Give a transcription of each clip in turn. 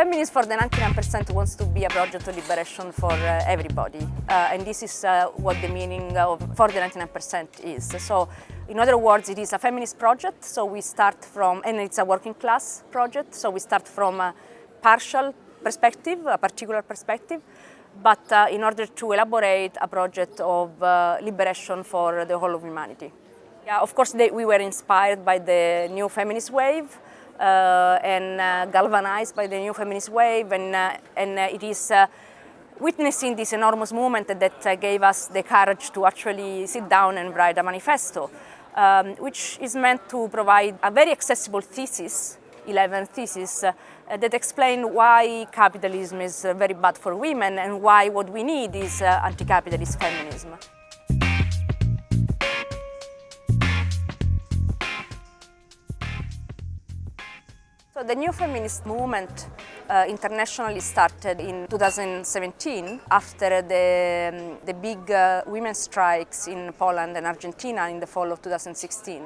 Feminist for the 99% wants to be a project of liberation for uh, everybody. Uh, and this is uh, what the meaning of for the 99% is. So in other words, it is a feminist project. So we start from, and it's a working class project. So we start from a partial perspective, a particular perspective, but uh, in order to elaborate a project of uh, liberation for the whole of humanity. Yeah, of course, they, we were inspired by the new feminist wave, uh, and uh, galvanized by the new feminist wave and, uh, and it is witnessing this enormous movement that gave us the courage to actually sit down and write a manifesto, um, which is meant to provide a very accessible thesis 11 thesis uh, that explain why capitalism is uh, very bad for women and why what we need is uh, anti-capitalist feminism. So the new feminist movement uh, internationally started in 2017 after the, um, the big uh, women's strikes in Poland and Argentina in the fall of 2016.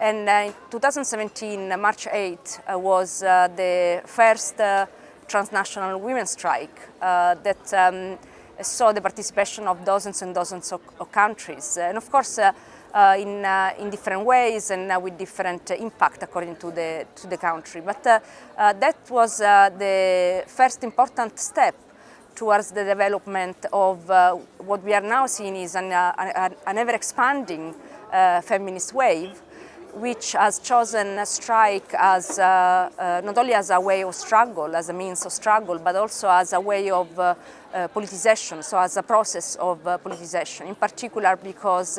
And uh, in 2017, March 8 uh, was uh, the first uh, transnational women's strike that um, saw the participation of dozens and dozens of, of countries. And of course, uh, in, uh, in different ways and uh, with different impact according to the, to the country. But that was the first important step towards the development of what we are now seeing is an, an, an ever-expanding feminist wave which has chosen strike as uh, uh, not only as a way of struggle, as a means of struggle, but also as a way of uh, politicization, so as a process of politicization, in particular because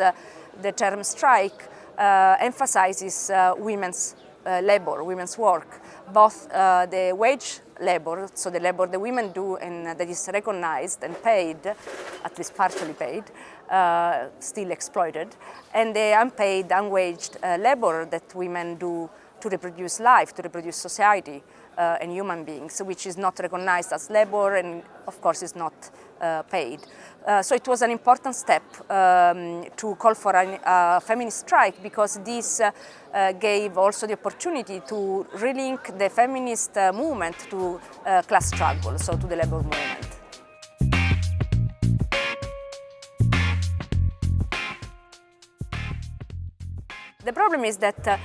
the term strike uh, emphasizes uh, women's uh, labor, women's work, both the wage labor, so the labor the women do and that is recognized and paid, at least partially paid, uh, still exploited, and the unpaid, unwaged uh, labor that women do to reproduce life, to reproduce society uh, and human beings, which is not recognized as labor and of course is not uh, paid. Uh, so it was an important step um, to call for a uh, feminist strike because this uh, uh, gave also the opportunity to relink the feminist movement to class struggle, so to the labor movement. The problem is that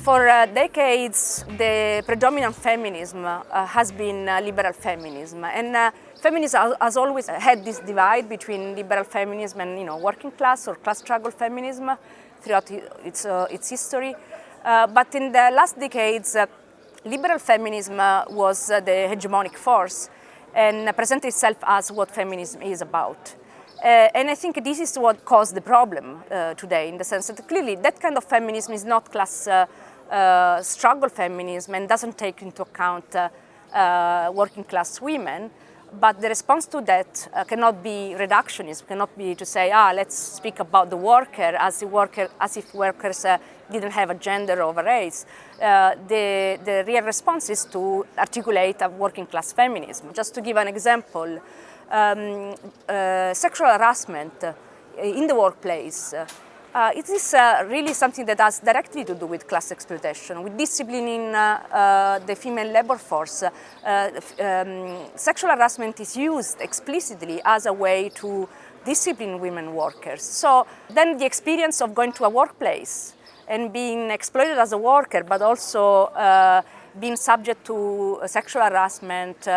for uh, decades, the predominant feminism uh, has been uh, liberal feminism. And uh, feminism has always had this divide between liberal feminism and you know, working class or class struggle feminism throughout its, uh, its history. Uh, but in the last decades, liberal feminism was the hegemonic force and presented itself as what feminism is about. Uh, and I think this is what caused the problem uh, today in the sense that clearly that kind of feminism is not class uh, uh, struggle feminism and doesn't take into account uh, uh, working class women. But the response to that uh, cannot be reductionist, cannot be to say, ah, let's speak about the worker as, the worker, as if workers uh, didn't have a gender or a race. Uh, the, the real response is to articulate a working class feminism. Just to give an example, um, sexual harassment in the workplace uh, it is uh, really something that has directly to do with class exploitation, with disciplining uh, uh the female labor force. Uh, um, sexual harassment is used explicitly as a way to discipline women workers. So then the experience of going to a workplace and being exploited as a worker, but also uh, being subject to sexual harassment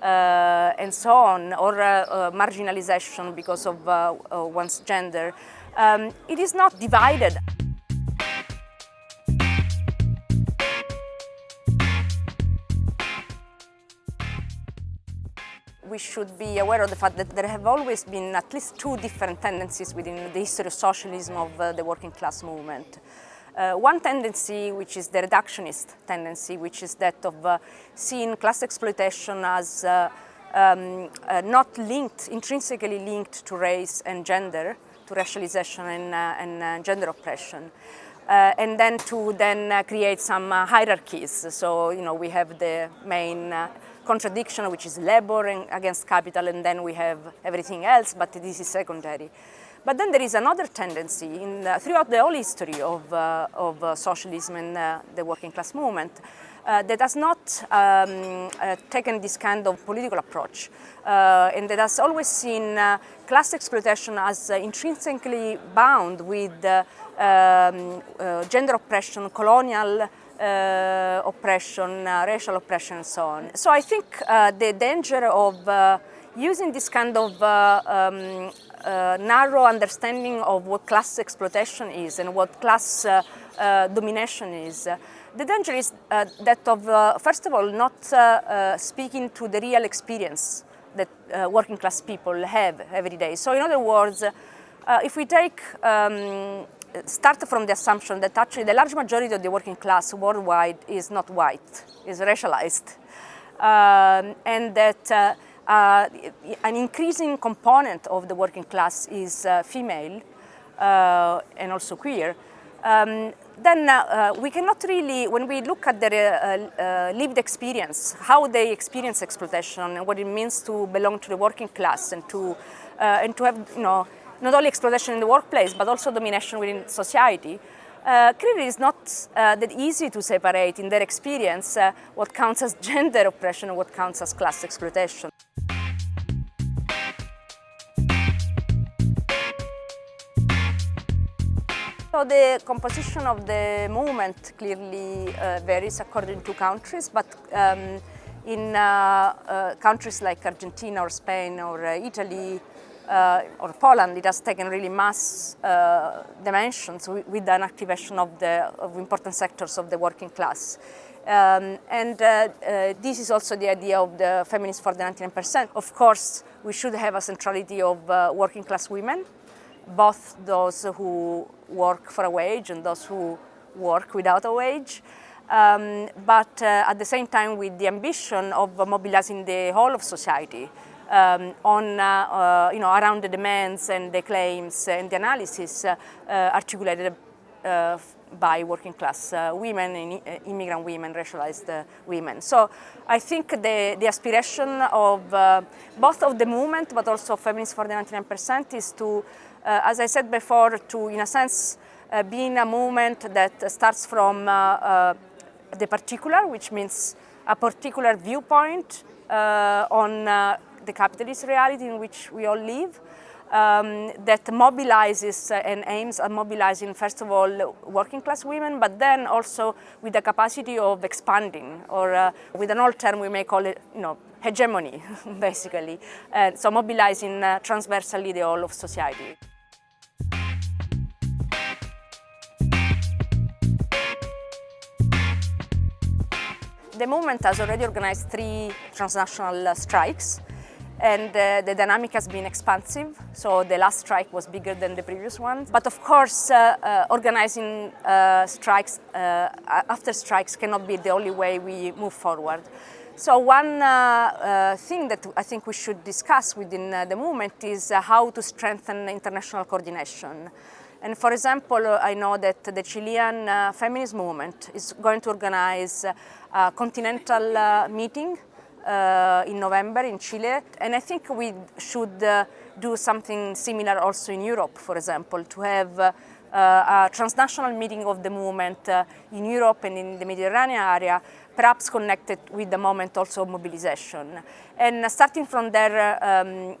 and so on, or marginalization because of one's gender, um, it is not divided. we should be aware of the fact that there have always been at least two different tendencies within the history of socialism of uh, the working class movement. Uh, one tendency, which is the reductionist tendency, which is that of uh, seeing class exploitation as uh, um, uh, not linked, intrinsically linked to race and gender, to racialization and, uh, and uh, gender oppression. Uh, and then to then create some hierarchies. So, you know, we have the main contradiction, which is labor and, against capital, and then we have everything else, but this is secondary. But then there is another tendency in, uh, throughout the whole history of, uh, of uh, socialism and the working class movement uh, that has not um, uh, taken this kind of political approach uh, and that has always seen uh, class exploitation as uh, intrinsically bound with um, gender oppression, colonial oppression, racial oppression and so on. So I think the danger of using this kind of um, uh, narrow understanding of what class exploitation is and what class uh, uh, domination is. The danger is uh, that of, uh, first of all, not uh, speaking to the real experience that working class people have every day. So in other words, if we take um, start from the assumption that actually the large majority of the working class worldwide is not white, is racialized, um, and that uh, uh, an increasing component of the working class is uh, female uh, and also queer, um, then uh, we cannot really, when we look at their uh, lived experience, how they experience exploitation and what it means to belong to the working class and to, and to have, you know, not only exploitation in the workplace, but also domination within society, uh, clearly it's not uh, that easy to separate in their experience uh, what counts as gender oppression and what counts as class exploitation. So the composition of the movement clearly uh, varies according to countries, but um, in uh, uh, countries like Argentina or Spain or uh, Italy uh, or Poland, it has taken really mass uh, dimensions with an activation of the of important sectors of the working class. Um, and this is also the idea of the feminists for the 99%. Of course, we should have a centrality of working class women both those who work for a wage and those who work without a wage. Um, but uh, at the same time with the ambition of mobilizing the whole of society um, on, uh, uh, you know, around the demands and the claims and the analysis uh, uh, articulated uh, by working class women, immigrant women, racialized women. So I think the, the aspiration of both of the movement but also Feminists for the 99% is to as I said before, to, in a sense, uh, being a movement that starts from uh, the particular, which means a particular viewpoint on the capitalist reality in which we all live, um, that mobilizes and aims at mobilizing, first of all, working class women, but then also with the capacity of expanding, or uh, with an old term we may call it, you know, hegemony, basically. Uh, so mobilizing uh, transversally the whole of society. The movement has already organized three transnational uh, strikes and uh, the dynamic has been expansive, so the last strike was bigger than the previous one. But of course, uh, uh, organizing uh, strikes uh, after strikes cannot be the only way we move forward. So one thing that I think we should discuss within the movement is how to strengthen international coordination. And for example, I know that the Chilean uh, feminist movement is going to organize a continental uh, meeting uh, in November in Chile. And I think we should uh, do something similar also in Europe, for example, to have uh, a transnational meeting of the movement uh, in Europe and in the Mediterranean area, perhaps connected with the moment also of mobilization. And starting from there, um,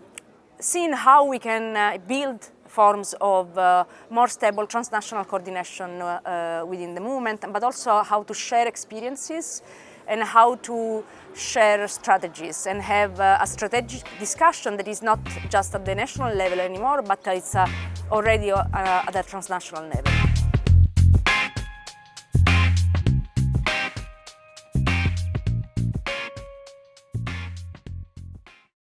seeing how we can build forms of uh, more stable transnational coordination uh, uh, within the movement, but also how to share experiences and how to share strategies and have uh, a strategic discussion that is not just at the national level anymore, but it's already at a transnational level.